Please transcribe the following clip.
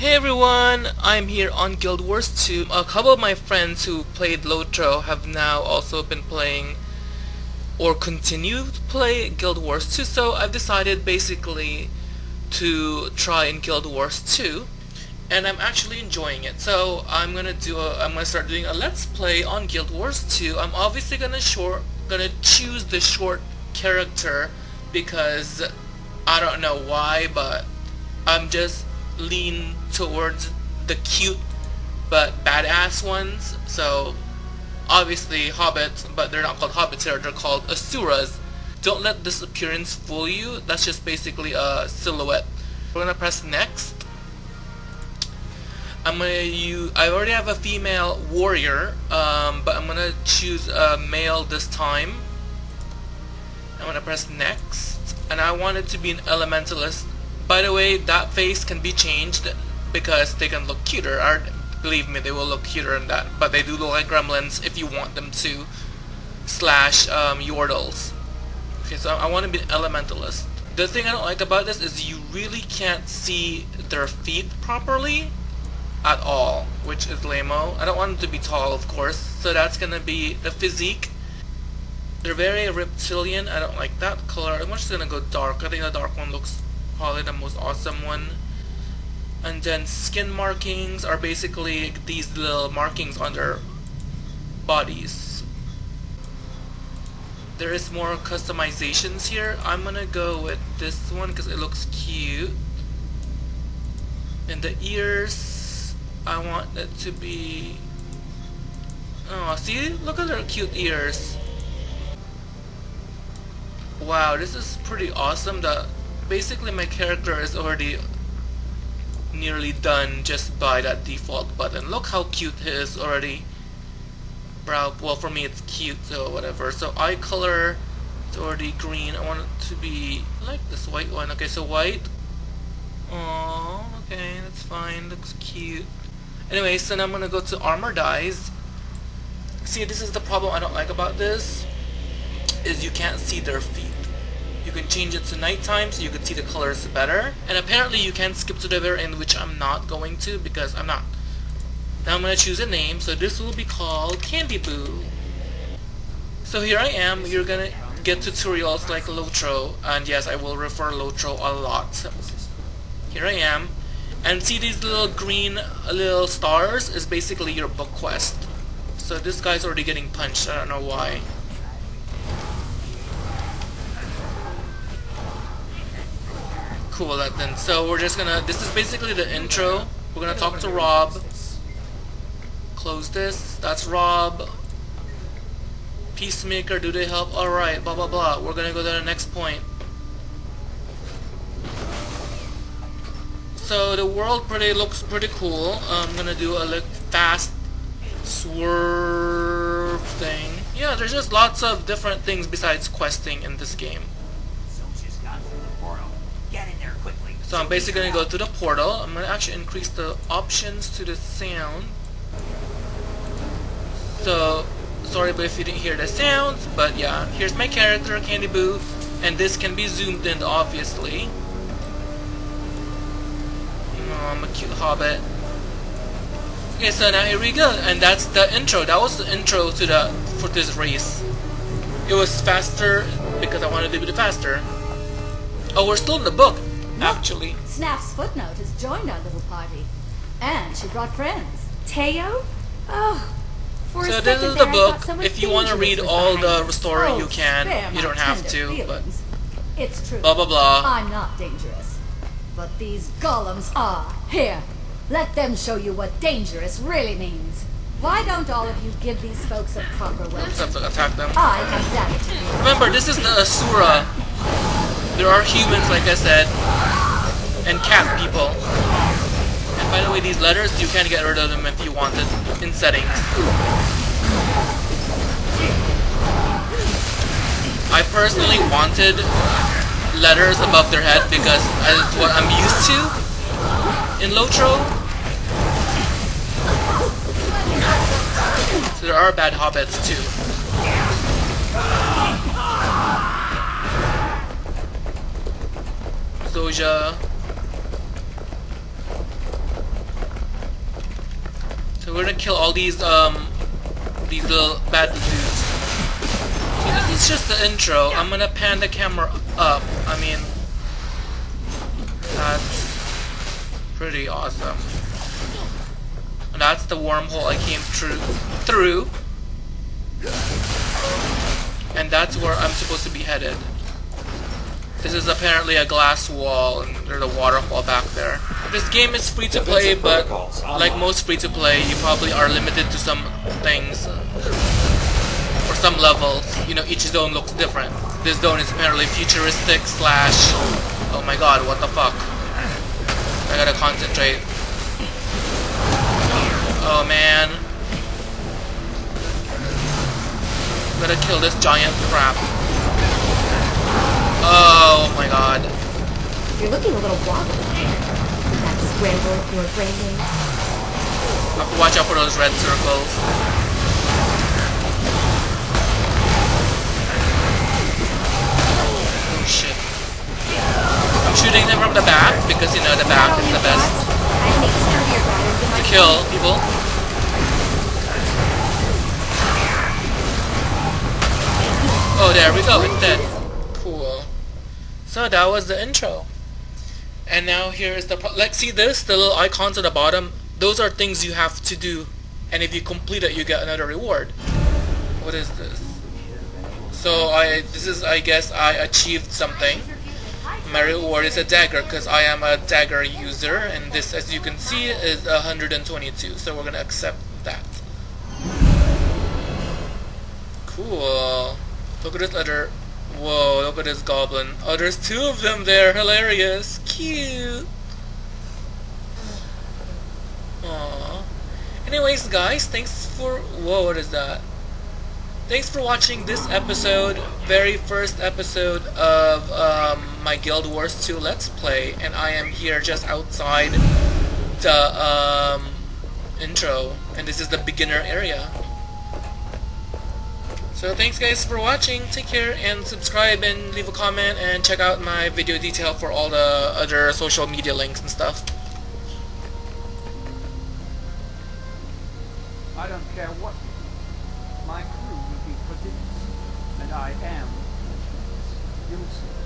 Hey everyone, I'm here on Guild Wars 2. A couple of my friends who played Lotro have now also been playing or continue to play Guild Wars 2, so I've decided basically to try in Guild Wars 2 and I'm actually enjoying it. So I'm gonna do a I'm gonna start doing a let's play on Guild Wars 2. I'm obviously gonna short gonna choose the short character because I don't know why but I'm just lean towards the cute but badass ones. So obviously hobbits, but they're not called hobbits here, they're called asuras. Don't let this appearance fool you. That's just basically a silhouette. We're gonna press next. I'm gonna use, I already have a female warrior, um, but I'm gonna choose a male this time. I'm gonna press next, and I want it to be an elementalist by the way, that face can be changed because they can look cuter. Or, believe me, they will look cuter in that. But they do look like gremlins if you want them to. Slash um, Yordles. Okay, so I want to be an elementalist. The thing I don't like about this is you really can't see their feet properly at all, which is lame-o. I don't want them to be tall, of course, so that's gonna be the physique. They're very reptilian. I don't like that color. I'm just gonna go dark. I think the dark one looks probably the most awesome one. And then skin markings are basically these little markings on their bodies. There is more customizations here. I'm gonna go with this one because it looks cute. And the ears, I want it to be... Oh, see? Look at their cute ears. Wow, this is pretty awesome. The basically my character is already nearly done just by that default button. Look how cute he is already. Brow, well for me it's cute so whatever. So eye color it's already green. I want it to be like this white one. Okay, so white. Oh, okay, that's fine. Looks cute. Anyway, so now I'm gonna go to armor dyes. See, this is the problem I don't like about this. Is you can't see their feet. You can change it to nighttime so you can see the colors better. And apparently you can skip to the very end, which I'm not going to because I'm not. Now I'm going to choose a name, so this will be called Candy Boo. So here I am, you're going to get tutorials like Lotro, and yes, I will refer Lotro a lot. Here I am, and see these little green uh, little stars is basically your book quest. So this guy's already getting punched, I don't know why. Cool that then. So we're just gonna, this is basically the intro. We're gonna talk to Rob. Close this. That's Rob. Peacemaker, do they help? Alright, blah blah blah. We're gonna go to the next point. So the world pretty looks pretty cool. I'm gonna do a like fast swerve thing. Yeah, there's just lots of different things besides questing in this game. So I'm basically going to go to the portal. I'm going to actually increase the options to the sound. So, sorry but if you didn't hear the sounds, but yeah, here's my character, Candy Boo, and this can be zoomed in, obviously. Oh, I'm a cute hobbit. Okay, so now here we go, and that's the intro. That was the intro to the for this race. It was faster because I wanted to be faster. Oh, we're still in the book actually. Snaff's footnote has joined our little party. And she brought friends. Teo? Oh, for so this is the book. If you want oh, to read all the story, oh, you can. You don't have to, feelings. but it's true. Blah blah blah. I'm not dangerous, but these golems are. Here, let them show you what dangerous really means. Why don't all of you give these folks a proper welcome? Have to attack them. I have Remember, this is the Asura. There are humans, like I said, and cat people. And by the way, these letters, you can get rid of them if you wanted in settings. I personally wanted letters above their head because that's what I'm used to in Lotro. So there are bad hobbits too. Zoja we're gonna kill all these um these little bad dudes. So this is just the intro. I'm gonna pan the camera up. I mean, that's pretty awesome. And that's the wormhole I came through. Through. And that's where I'm supposed to be headed. This is apparently a glass wall, and there's a waterfall back there. This game is free to play, but like most free to play, you probably are limited to some things. Uh, or some levels. You know, each zone looks different. This zone is apparently futuristic slash... Oh my god, what the fuck. I gotta concentrate. Oh man. Gotta kill this giant crap. Oh my god. You're looking a little wobbly. That scramble your brain waves. I have to watch out for those red circles. Oh shit. I'm shooting them from the back because you know the back is the best I make sturdier patterns in my to kill people. Oh, there we go. It's dead. So that was the intro. And now here is the like see this the little icons at the bottom. Those are things you have to do, and if you complete it, you get another reward. What is this? So I this is I guess I achieved something. My reward is a dagger because I am a dagger user, and this, as you can see, is 122. So we're gonna accept that. Cool. Look at this other. Whoa! Look at this goblin. Oh, there's two of them there. Hilarious. Cute. Aww. Anyways, guys, thanks for. Whoa! What is that? Thanks for watching this episode, very first episode of um, my Guild Wars 2 Let's Play, and I am here just outside the um, intro, and this is the beginner area. So thanks guys for watching, take care, and subscribe and leave a comment, and check out my video detail for all the other social media links and stuff. I don't care what. My crew will be produced, and I am useless.